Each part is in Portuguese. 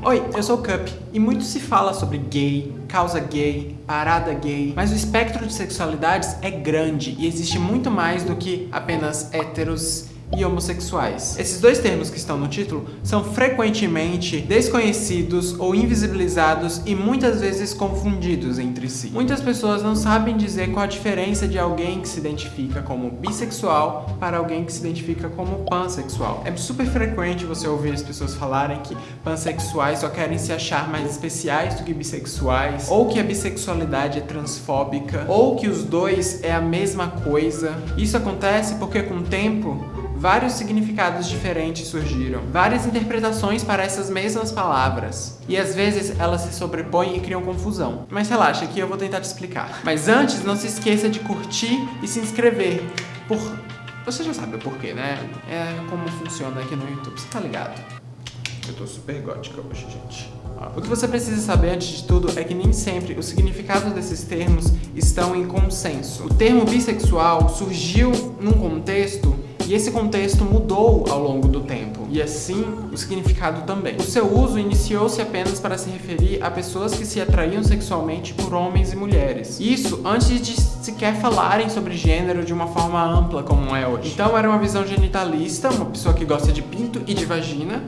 Oi, eu sou o Cup e muito se fala sobre gay, causa gay, parada gay, mas o espectro de sexualidades é grande e existe muito mais do que apenas héteros e homossexuais. Esses dois termos que estão no título são frequentemente desconhecidos ou invisibilizados e muitas vezes confundidos entre si. Muitas pessoas não sabem dizer qual a diferença de alguém que se identifica como bissexual para alguém que se identifica como pansexual. É super frequente você ouvir as pessoas falarem que pansexuais só querem se achar mais especiais do que bissexuais, ou que a bissexualidade é transfóbica, ou que os dois é a mesma coisa. Isso acontece porque com o tempo vários significados diferentes surgiram, várias interpretações para essas mesmas palavras, e às vezes elas se sobrepõem e criam confusão. Mas relaxa, que eu vou tentar te explicar. Mas antes, não se esqueça de curtir e se inscrever, por... Você já sabe o porquê, né? É como funciona aqui no YouTube, você tá ligado? Eu tô super gótica hoje, gente. O que você precisa saber antes de tudo é que nem sempre os significados desses termos estão em consenso. O termo bissexual surgiu num contexto e esse contexto mudou ao longo do tempo, e assim o significado também. O seu uso iniciou-se apenas para se referir a pessoas que se atraíam sexualmente por homens e mulheres. Isso antes de sequer falarem sobre gênero de uma forma ampla como é hoje. Então era uma visão genitalista, uma pessoa que gosta de pinto e de vagina,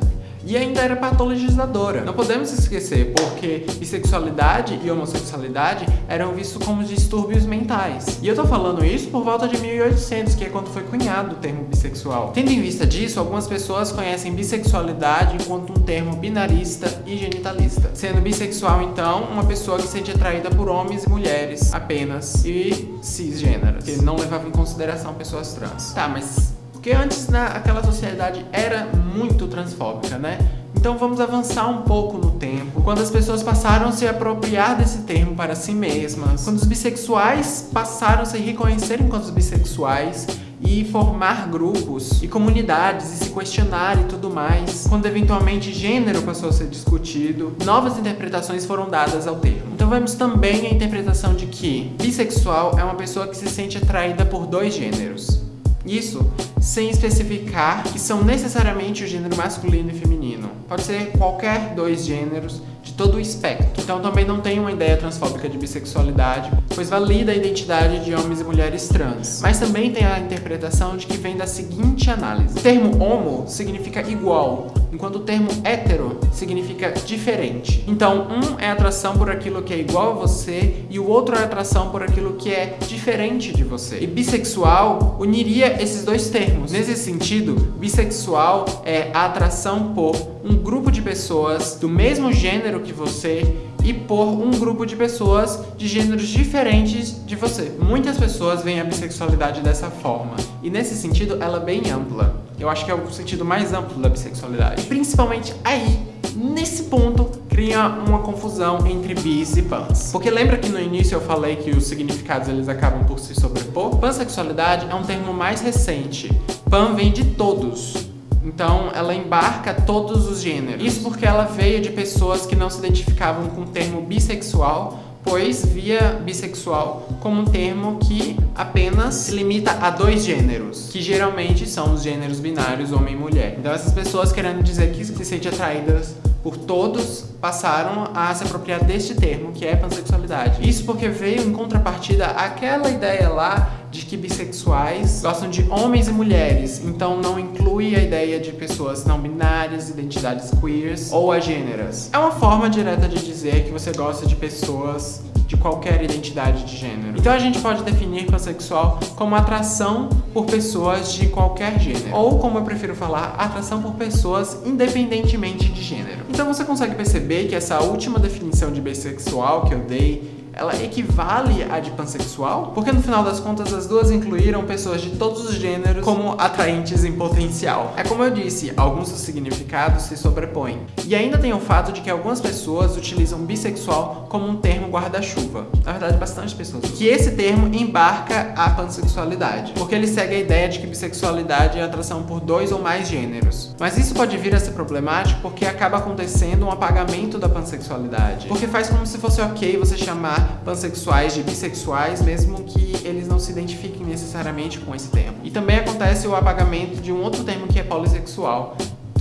e ainda era patologizadora. Não podemos esquecer, porque bissexualidade e homossexualidade eram vistos como distúrbios mentais. E eu tô falando isso por volta de 1800, que é quando foi cunhado o termo bissexual. Tendo em vista disso, algumas pessoas conhecem bissexualidade enquanto um termo binarista e genitalista. Sendo bissexual, então, uma pessoa que se sente atraída por homens e mulheres apenas e cisgêneros, que não levava em consideração pessoas trans. Tá, mas porque antes naquela sociedade era muito transfóbica, né? Então vamos avançar um pouco no tempo, quando as pessoas passaram a se apropriar desse termo para si mesmas, quando os bissexuais passaram a se reconhecer enquanto bissexuais e formar grupos e comunidades e se questionar e tudo mais. Quando eventualmente gênero passou a ser discutido, novas interpretações foram dadas ao termo. Então vemos também a interpretação de que bissexual é uma pessoa que se sente atraída por dois gêneros. Isso sem especificar que são necessariamente o gênero masculino e feminino. Pode ser qualquer dois gêneros de todo o espectro. Então também não tem uma ideia transfóbica de bissexualidade, pois valida a identidade de homens e mulheres trans. Mas também tem a interpretação de que vem da seguinte análise. O termo homo significa igual, enquanto o termo hétero significa diferente. Então, um é atração por aquilo que é igual a você e o outro é atração por aquilo que é diferente de você. E bissexual uniria esses dois termos. Nesse sentido, bissexual é a atração por um grupo de pessoas do mesmo gênero que você e por um grupo de pessoas de gêneros diferentes de você. Muitas pessoas veem a bissexualidade dessa forma, e nesse sentido ela é bem ampla. Eu acho que é o sentido mais amplo da bissexualidade. Principalmente aí, nesse ponto, cria uma confusão entre bis e pans. Porque lembra que no início eu falei que os significados eles acabam por se sobrepor? Pansexualidade é um termo mais recente. Pan vem de todos, então, ela embarca todos os gêneros. Isso porque ela veio de pessoas que não se identificavam com o termo bissexual, pois via bissexual como um termo que apenas se limita a dois gêneros, que geralmente são os gêneros binários homem e mulher. Então, essas pessoas querendo dizer que se sentem atraídas por todos passaram a se apropriar deste termo, que é pansexualidade. Isso porque veio em contrapartida aquela ideia lá de que bissexuais gostam de homens e mulheres, então não inclui a ideia de pessoas não binárias, identidades queers ou agêneras. É uma forma direta de dizer que você gosta de pessoas de qualquer identidade de gênero. Então a gente pode definir pansexual como atração por pessoas de qualquer gênero. Ou, como eu prefiro falar, atração por pessoas independentemente de gênero. Então você consegue perceber que essa última definição de bissexual que eu dei ela equivale à de pansexual? Porque no final das contas as duas incluíram pessoas de todos os gêneros como atraentes em potencial. É como eu disse, alguns dos significados se sobrepõem. E ainda tem o fato de que algumas pessoas utilizam bissexual como um termo guarda-chuva. Na verdade, bastante pessoas. Que esse termo embarca a pansexualidade. Porque ele segue a ideia de que bissexualidade é atração por dois ou mais gêneros. Mas isso pode vir a ser problemático porque acaba acontecendo um apagamento da pansexualidade. Porque faz como se fosse ok você chamar pansexuais de bissexuais, mesmo que eles não se identifiquem necessariamente com esse termo. E também acontece o apagamento de um outro termo que é polissexual,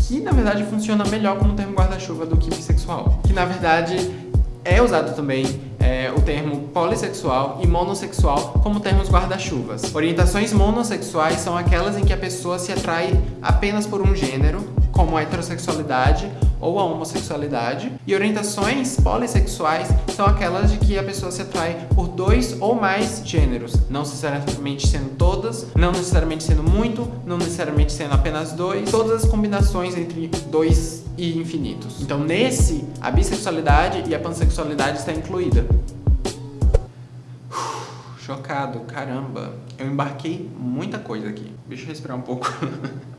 que na verdade funciona melhor como termo guarda-chuva do que bissexual. Que na verdade é usado também é, o termo polissexual e monossexual como termos guarda-chuvas. Orientações monossexuais são aquelas em que a pessoa se atrai apenas por um gênero, como a heterossexualidade ou a homossexualidade. E orientações polissexuais são aquelas de que a pessoa se atrai por dois ou mais gêneros, não necessariamente sendo todas, não necessariamente sendo muito, não necessariamente sendo apenas dois, todas as combinações entre dois e infinitos. Então nesse, a bissexualidade e a pansexualidade está incluída. chocado, caramba. Eu embarquei muita coisa aqui. Deixa eu respirar um pouco.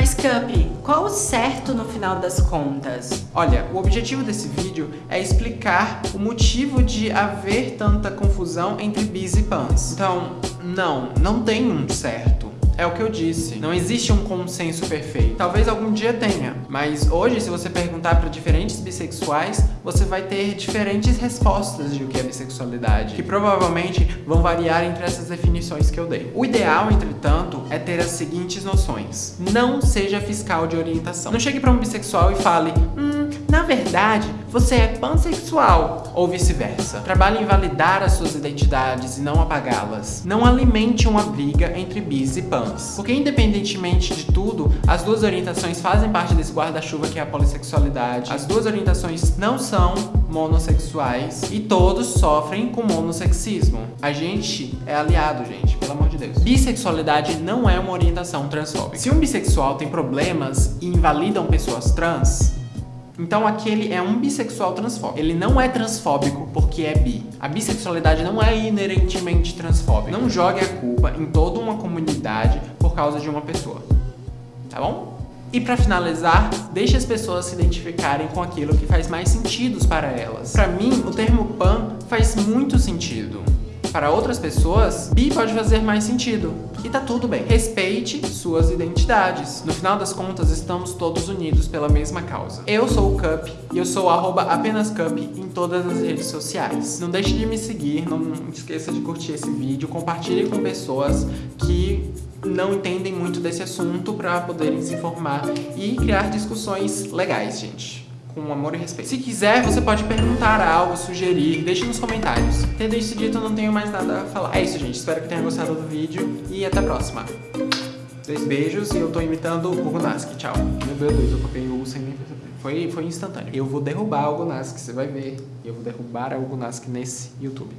Mas Cup, qual o certo no final das contas? Olha, o objetivo desse vídeo é explicar o motivo de haver tanta confusão entre bis e pans. Então, não, não tem um certo. É o que eu disse, não existe um consenso perfeito. Talvez algum dia tenha, mas hoje se você perguntar para diferentes bissexuais, você vai ter diferentes respostas de o que é bissexualidade, que provavelmente vão variar entre essas definições que eu dei. O ideal, entretanto, é ter as seguintes noções. Não seja fiscal de orientação. Não chegue para um bissexual e fale, hum, na verdade, você é pansexual, ou vice-versa. Trabalhe em validar as suas identidades e não apagá-las. Não alimente uma briga entre bis e pans. Porque independentemente de tudo, as duas orientações fazem parte desse guarda-chuva que é a polissexualidade. As duas orientações não são monossexuais e todos sofrem com monossexismo. A gente é aliado, gente, pelo amor de Deus. Bissexualidade não é uma orientação transfóbica. Se um bissexual tem problemas e invalidam pessoas trans, então aquele é um bissexual transfóbico. Ele não é transfóbico porque é bi. A bissexualidade não é inerentemente transfóbica. Não jogue a culpa em toda uma comunidade por causa de uma pessoa. Tá bom? E para finalizar, deixe as pessoas se identificarem com aquilo que faz mais sentido para elas. Para mim, o termo pan faz muito sentido. Para outras pessoas, bi pode fazer mais sentido. E tá tudo bem. Respeite suas identidades. No final das contas, estamos todos unidos pela mesma causa. Eu sou o Cup e eu sou arroba apenas Cup em todas as redes sociais. Não deixe de me seguir, não esqueça de curtir esse vídeo, compartilhe com pessoas que não entendem muito desse assunto para poderem se informar e criar discussões legais, gente com amor e respeito. Se quiser, você pode perguntar algo, sugerir, deixe nos comentários. Tendo isso dito, eu não tenho mais nada a falar. É isso, gente. Espero que tenha gostado do vídeo e até a próxima. Dois beijos e eu tô imitando o Gunaski. Tchau. Meu Deus, eu copiei o sem nem perceber. Foi, foi instantâneo. Eu vou derrubar o Gunaski, você vai ver. Eu vou derrubar o Gunaski nesse YouTube.